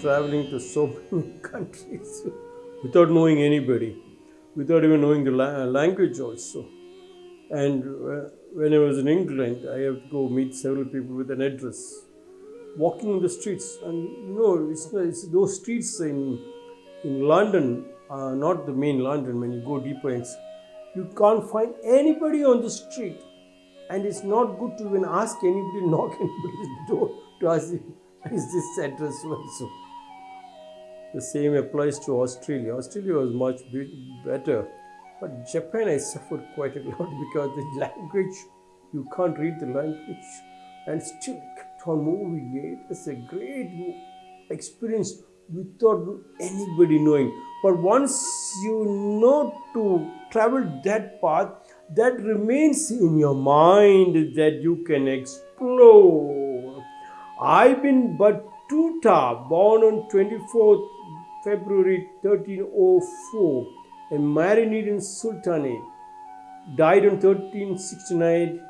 traveling to so many countries without knowing anybody, without even knowing the la- language also. And uh, when I was in England, I have to go meet several people with an address. Walking in the streets, and you know, it's, it's those streets in in London, uh, not the main London. When you go deeper, it's, you can't find anybody on the street, and it's not good to even ask anybody, knock anybody's door to ask, is this address also? The same applies to Australia. Australia was much better, but Japan I suffered quite a lot because the language, you can't read the language, and still kept on moving. It was a great experience without anybody knowing. But once you know to travel that path, that remains in your mind that you can explore. Ibn Battuta, born on 24th February 1304, a Marinid Sultanate, died on 1369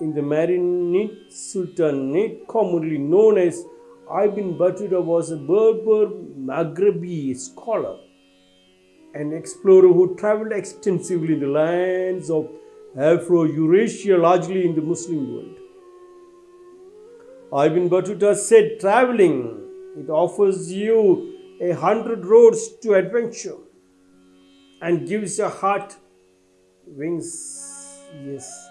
in the Marinid Sultanate, commonly known as Ibn Battuta was a Berber Maghrebi scholar, an explorer who traveled extensively in the lands of Afro-Eurasia, largely in the Muslim world. Ibn Battuta said, traveling, it offers you a hundred roads to adventure and gives your heart wings. Yes,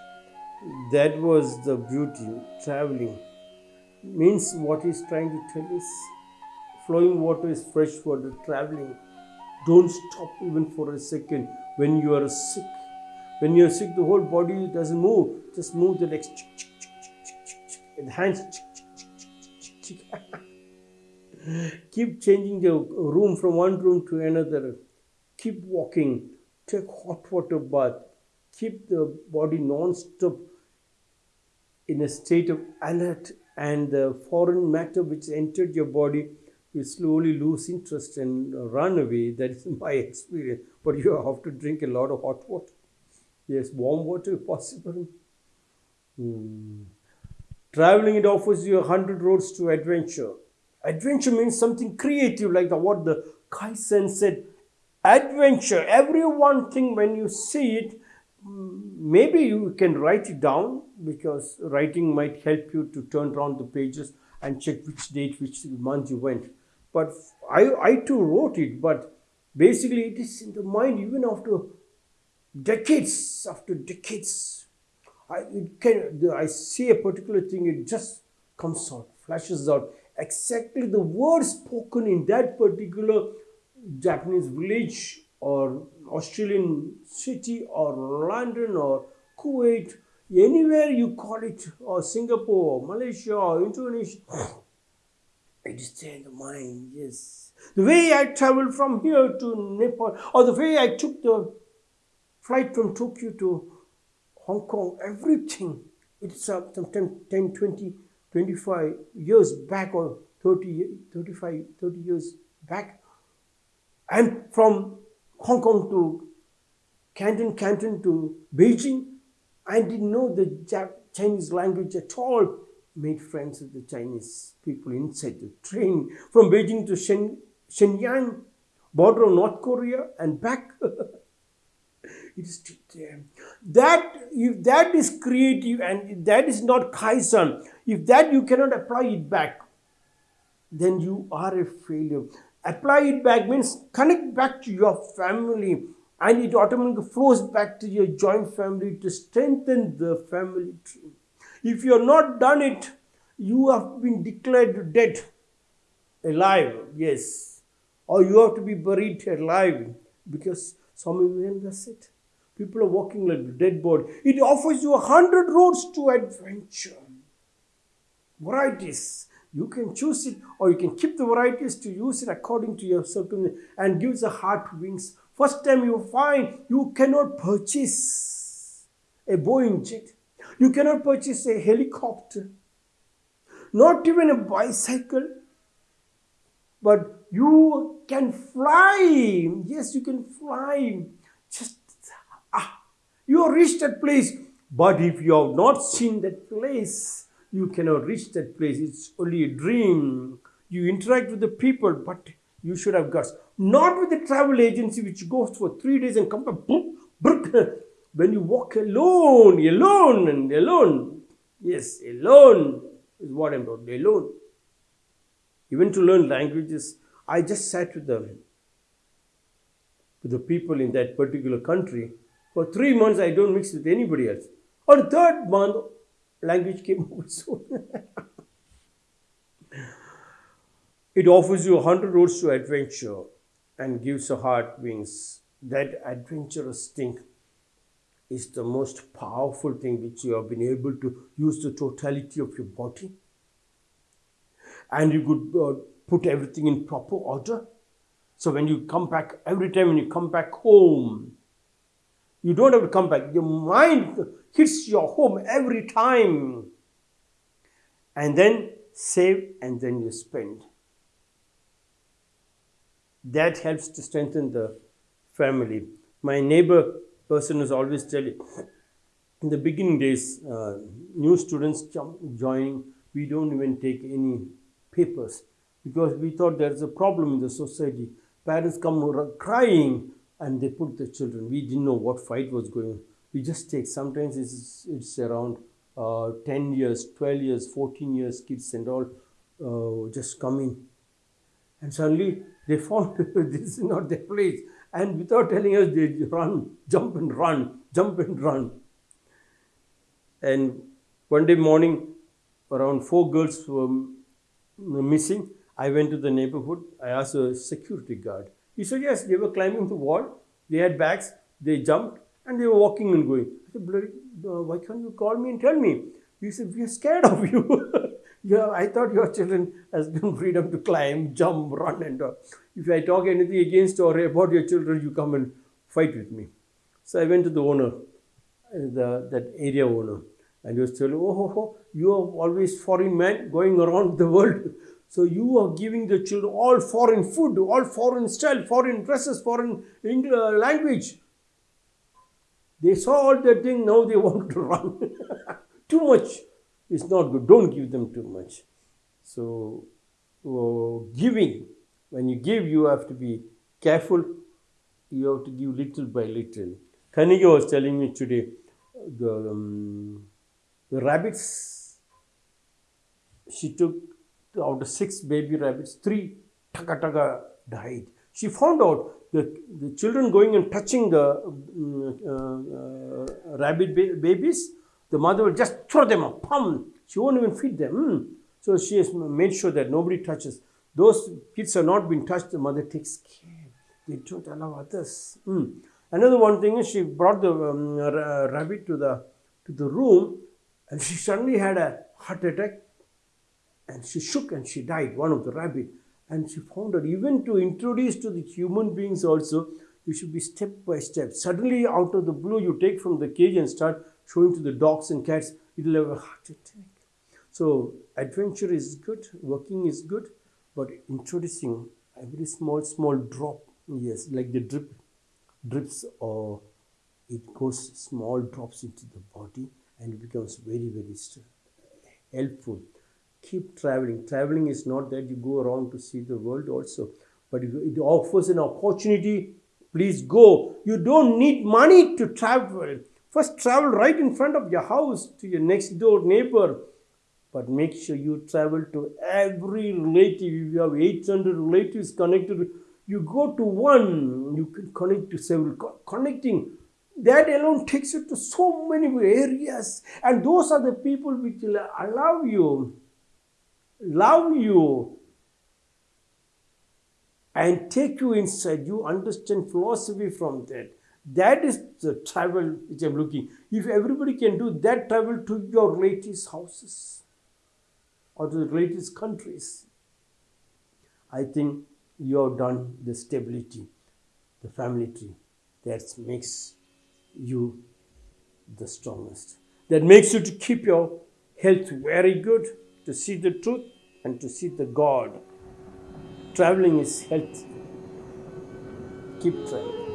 that was the beauty, traveling means what he's trying to tell is flowing water is fresh water traveling. Don't stop even for a second. When you are sick when you're sick the whole body doesn't move. Just move the legs the hands keep changing the room from one room to another keep walking take hot water bath keep the body non-stop in a state of alert and the foreign matter which entered your body you slowly lose interest and run away. That is my experience. But you have to drink a lot of hot water. Yes, warm water if possible. Hmm. Traveling it offers you a hundred roads to adventure. Adventure means something creative, like the, what the Kaizen said. Adventure. Every one thing when you see it, maybe you can write it down because writing might help you to turn around the pages and check which date, which month you went. But I, I too wrote it, but basically it is in the mind even after decades, after decades. I, can, I see a particular thing, it just comes out, flashes out. Exactly the words spoken in that particular Japanese village or Australian city or London or Kuwait, anywhere you call it, or Singapore, Malaysia, or Indonesia, it is there in the mind, yes. The way I traveled from here to Nepal, or the way I took the flight from Tokyo to Hong Kong, everything, it's uh, some 10, 10, 20, 25 years back, or 30, 35, 30 years back. And from Hong Kong to Canton, Canton to Beijing. I didn't know the Chinese language at all. Made friends with the Chinese people inside the train from Beijing to Shen, Shenyang, border of North Korea, and back. it is. That if that is creative and that is not kaizen, if that you cannot apply it back, then you are a failure. Apply it back means connect back to your family and it automatically flows back to your joint family to strengthen the family tree. If you have not done it, you have been declared dead, alive, yes, or you have to be buried alive because some of that's it. People are walking like dead body. It offers you a hundred roads to adventure, varieties. You can choose it or you can keep the varieties to use it according to your circumstance and gives a heart wings. First time you find you cannot purchase a Boeing jet. You cannot purchase a helicopter. Not even a bicycle. But you can fly. Yes, you can fly. Just, ah, you reached that place. But if you have not seen that place, you cannot reach that place. It's only a dream. You interact with the people, but you should have guts. Not with the travel agency which goes for three days and come back. When you walk alone, alone and alone. Yes, alone is what I'm talking alone. Even to learn languages, I just sat with them, with the people in that particular country. For three months, I don't mix with anybody else. On the third month, language came over soon. it offers you a hundred roads to adventure and gives a heart wings. That adventurous thing is the most powerful thing which you have been able to use the totality of your body and you could uh, put everything in proper order. So when you come back, every time when you come back home, you don't have to come back. Your mind hits your home every time. And then save and then you spend. That helps to strengthen the family. My neighbor person is always telling, in the beginning days, uh, new students joining, we don't even take any papers because we thought there's a problem in the society. Parents come crying and they put the children. We didn't know what fight was going on. We just take, sometimes it's, it's around uh, 10 years, 12 years, 14 years, kids and all uh, just coming. And suddenly they found this is not their place. And without telling us, they run, jump and run, jump and run. And one day morning, around four girls were missing. I went to the neighborhood. I asked a security guard. He said, yes, they were climbing the wall. They had bags. They jumped and they were walking and going. I said, Bloody, uh, why can't you call me and tell me? He said, we are scared of you. yeah, I thought your children has given freedom to climb, jump, run and all. If I talk anything against or about your children, you come and fight with me. So I went to the owner, the, that area owner. And he was telling, oh, oh, oh, you are always foreign man going around the world. So you are giving the children all foreign food, all foreign style, foreign dresses, foreign English, uh, language. They saw all that thing, now they want to run. too much is not good. Don't give them too much. So uh, giving, when you give, you have to be careful. You have to give little by little. Kanika was telling me today, the um, the rabbits, she took out of six baby rabbits, three taka taka died. She found out that the children going and touching the uh, uh, rabbit ba babies, the mother will just throw them up, pum. She won't even feed them. Mm. So she has made sure that nobody touches. Those kids are not being touched, the mother takes care. They don't allow others. Mm. Another one thing is she brought the um, rabbit to the to the room and she suddenly had a heart attack and she shook and she died, one of the rabbit. And she found out even to introduce to the human beings also, you should be step by step. Suddenly, out of the blue, you take from the cage and start showing to the dogs and cats, it will have a heart attack. So, adventure is good, working is good, but introducing every small, small drop, yes, like the drip, drips or it goes small drops into the body and becomes very, very helpful. Keep traveling. Traveling is not that you go around to see the world also, but it offers an opportunity. Please go. You don't need money to travel. First, travel right in front of your house to your next door neighbor. But make sure you travel to every relative. If you have 800 relatives connected, you go to one, you can connect to several. Connecting that alone takes you to so many areas. And those are the people which will allow you, love you, and take you inside. You understand philosophy from that. That is the travel which I'm looking. If everybody can do that travel to your relatives' houses or to the relatives' countries, I think you have done the stability, the family tree that makes you the strongest. That makes you to keep your health very good, to see the truth and to see the God. Traveling is health. Keep traveling.